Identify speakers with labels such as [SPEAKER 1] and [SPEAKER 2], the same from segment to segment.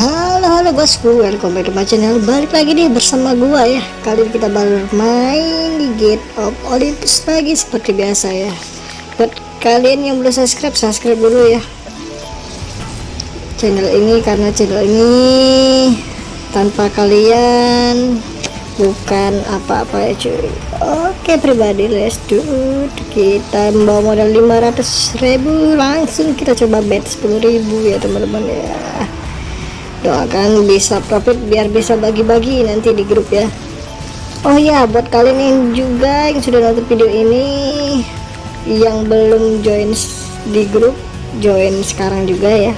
[SPEAKER 1] Halo halo bosku, welcome back to my channel. Balik lagi nih bersama gua ya. Kali ini kita baru main di Gate of Olympus lagi seperti biasa ya. Buat kalian yang belum subscribe, subscribe dulu ya. Channel ini karena channel ini Tanpa kalian Bukan apa-apa ya cuy. Oke pribadi let's do it. Kita membawa modal 500 ribu Langsung kita coba bet 10 ribu ya teman-teman ya doakan bisa profit biar bisa bagi-bagi nanti di grup ya. Oh ya buat kalian yang juga yang sudah nonton video ini yang belum join di grup join sekarang juga ya.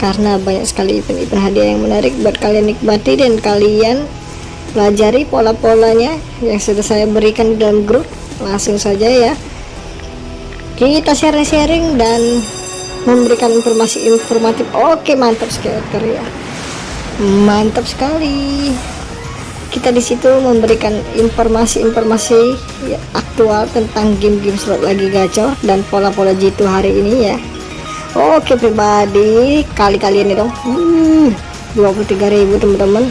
[SPEAKER 1] Karena banyak sekali event-event hadiah yang menarik buat kalian nikmati dan kalian pelajari pola-polanya yang sudah saya berikan di dalam grup. Langsung saja ya. Kita sharing-sharing dan memberikan informasi informatif. Oke mantap sekali ya mantap sekali. Kita di situ memberikan informasi-informasi ya, aktual tentang game-game slot lagi gacor dan pola-pola jitu hari ini ya. Oke pribadi kali-kali ini dong. Hmm, 23.000 teman-teman.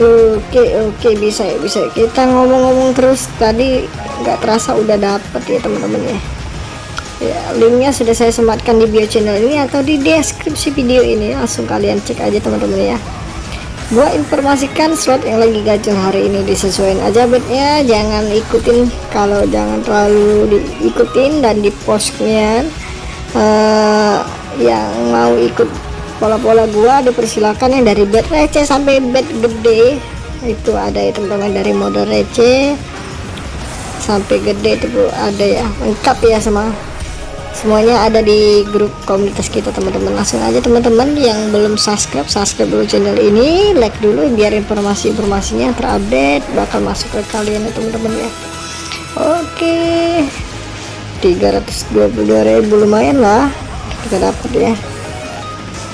[SPEAKER 1] Oke oke bisa ya bisa. Kita ngomong-ngomong terus. Tadi nggak terasa udah dapet ya teman-teman ya ya linknya sudah saya sematkan di bio channel ini atau di deskripsi video ini. Langsung kalian cek aja teman-teman ya. Gua informasikan slot yang lagi gacor hari ini disesuaikan aja betnya jangan ikutin kalau jangan terlalu diikutin dan di postnya uh, yang mau ikut pola-pola gua dipersilakan yang dari bet receh sampai bet gede. Itu ada ya teman-teman dari modal receh sampai gede itu ada ya lengkap ya sama semuanya ada di grup komunitas kita teman-teman. Langsung aja teman-teman yang belum subscribe subscribe dulu channel ini. Like dulu biar informasi-informasinya terupdate bakal masuk ke kalian ya teman-teman ya. Oke. 322.000 lumayan lah kita dapat ya.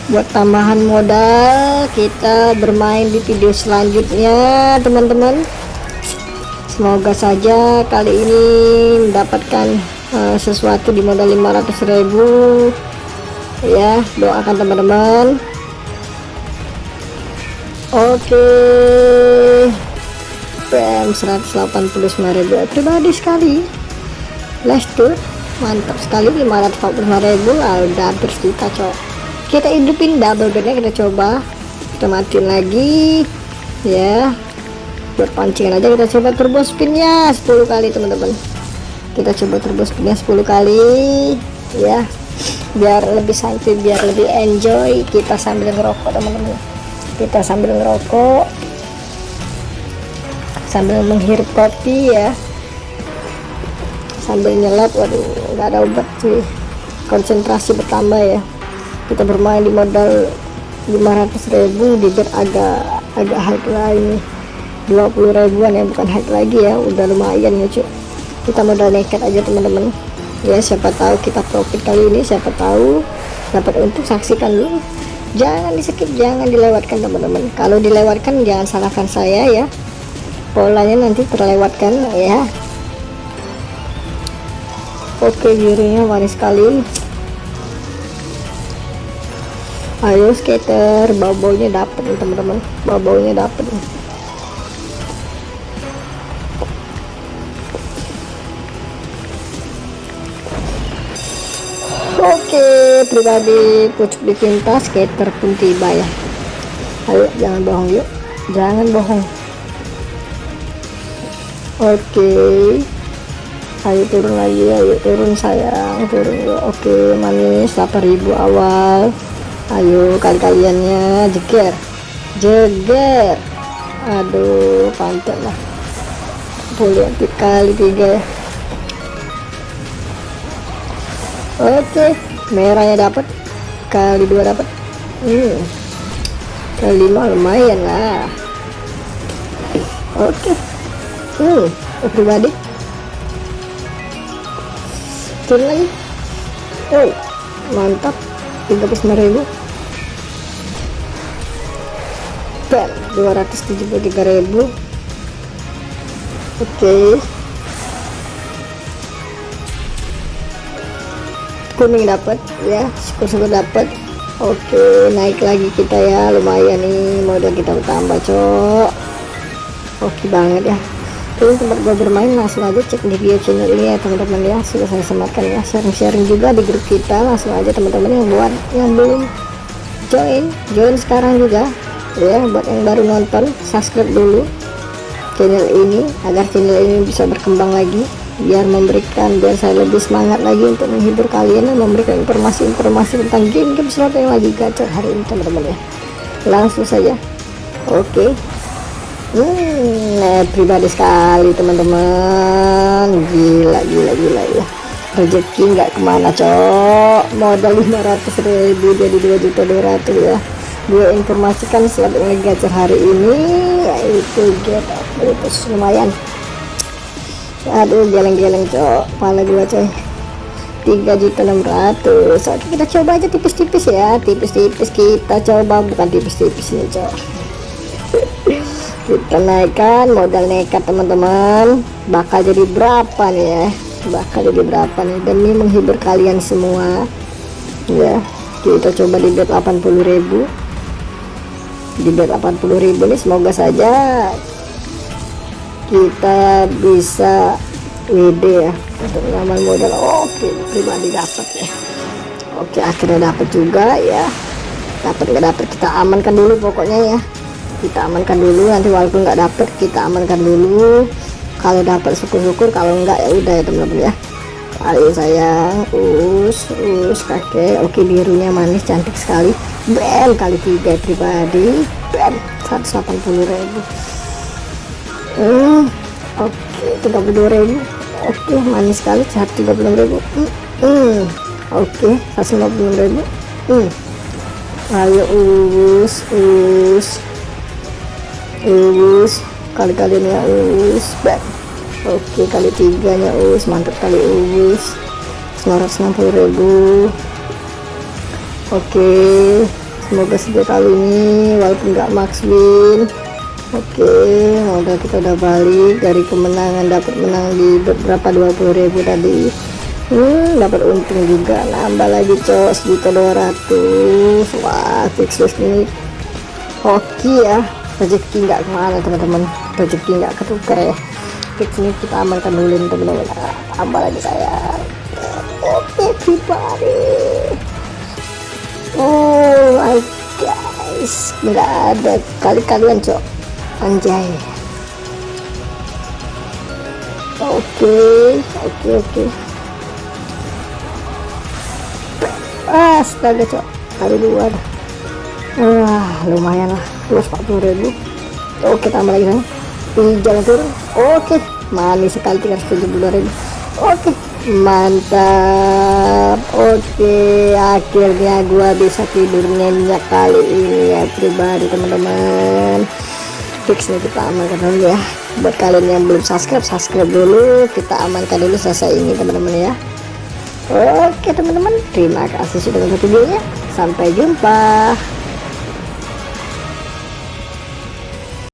[SPEAKER 1] Buat tambahan modal kita bermain di video selanjutnya teman-teman. Semoga saja kali ini mendapatkan uh, sesuatu di modal 500.000 ya doakan teman-teman. Oke. Okay. PM 189.000 pribadi sekali. Let's do mantap sekali 545.000 ah, udah hampir kita coba kita hidupin double bednya kita coba. Kita matiin lagi. Ya. Buat pancingan aja kita coba turbo spinnya. 10 kali teman-teman kita coba terus punya 10 kali ya. Biar lebih santai biar lebih enjoy kita sambil ngerokok teman-teman. Kita sambil ngerokok sambil menghirup kopi ya. Sambil nyelap waduh nggak ada obat sih. Konsentrasi bertambah ya. Kita bermain di modal 500.000 di bet agak agak high lah ini. 20 ribuan ya bukan high lagi ya udah lumayan ya cuy kita modal nekat aja teman-teman. Ya siapa tahu kita profit kali ini siapa tahu dapat untuk saksikan dulu. Jangan di skip jangan dilewatkan teman-teman. Kalau dilewatkan jangan salahkan saya ya. Polanya nanti terlewatkan ya. Oke birunya manis sekali. Ayo skater. Bau-baunya dapet teman-teman. Bau-baunya dapet Oke pribadi pucuk di pintas skater pun tiba ya. Ayo jangan bohong yuk. Jangan bohong. Oke. Ayo turun lagi ayo turun sayang. Turun yuk. Oke manis 8000 awal. Ayo kali-kaliannya jeger. Jeger. Aduh pantai lah. Boleh kali tiga. ya oke merahnya dapat kali dua dapat hmm. kali lima lumayan lah. Oke. Hmm pribadi turun lagi. Oh mantap. 39 ribu. Bam 273 ribu. Oke. okay. Kuning dapat ya syukur-syukur dapat oke naik lagi kita ya lumayan nih modal kita tambah cok. Oke banget ya. Ini tempat gue bermain langsung aja cek di video channel ini ya teman-teman ya. Sudah saya sematkan ya sharing-sharing juga di grup kita. Langsung aja teman-teman yang buat yang belum join join sekarang juga. Ya buat yang baru nonton subscribe dulu channel ini agar channel ini bisa berkembang lagi biar memberikan biar saya lebih semangat lagi untuk menghibur kalian dan memberikan informasi-informasi tentang game-game slot yang lagi gacor hari ini teman-teman ya. Langsung saja. Oke. Okay hmm, nah, pribadi sekali teman-teman. Gila gila gila ya. Rezeki nggak ke mana cok. Modal 500 ribu jadi 2 juta 200 ya. Gue informasikan selalu yang gacor hari ini yaitu get itu lumayan aduh geleng-geleng cok. Pala gue coy. 3 juta 600 oke kita coba aja tipis-tipis ya. Tipis-tipis kita coba bukan tipis-tipis nih cok. Kita naikkan modal nekat teman-teman. Bakal jadi berapa nih ya? Bakal jadi berapa nih? Demi menghibur kalian semua. Ya kita coba di bet 80.000 di bet 80.000 nih semoga saja kita bisa WD ya untuk nyaman modal. Oke pribadi dapat ya. Oke akhirnya dapat juga ya. Dapat nggak dapat kita amankan dulu pokoknya ya. Kita amankan dulu nanti walaupun nggak dapet kita amankan dulu. Kalau dapat syukur-syukur kalau enggak ya udah ya teman-teman ya. Kali sayang us us kakek. Oke birunya manis cantik sekali. Bel kali tiga pribadi. Bel 180 ribu hmm, oke 32 ribu oke manis sekali 136 ribu hmm, hmm. oke 150 ribu hmm. ayo us us us kali-kali ini ya us back oke kali tiganya us mantap kali us 960 ribu oke semoga saja kali ini walaupun nggak max win oke modal kita udah balik dari kemenangan dapat menang di beberapa 20 ribu tadi. Hmm, dapat untung juga. Nambah lagi cos juta 200 wah fix ini. Oke ya rezeki nggak ke mana teman-teman. Rezeki nggak ketukar ya. Ini kita amankan dulu teman-teman. Tambah lagi saya oke everybody oh my guys. Nggak ada. Kali-kalian cok anjay. Oke oke oke. Astaga cok. Kali dua wah lumayan lah. 240 ribu. Oke tambah lagi sana hijau turun. Oke manis sekali 370 ribu. Oke mantap. Oke akhirnya gua bisa tidur nyenyak kali ini ya pribadi teman-teman fix nih kita amankan dulu ya. Buat kalian yang belum subscribe subscribe dulu. Kita amankan dulu selesai ini teman-teman ya. Oke teman-teman. Terima kasih sudah nonton videonya. Sampai jumpa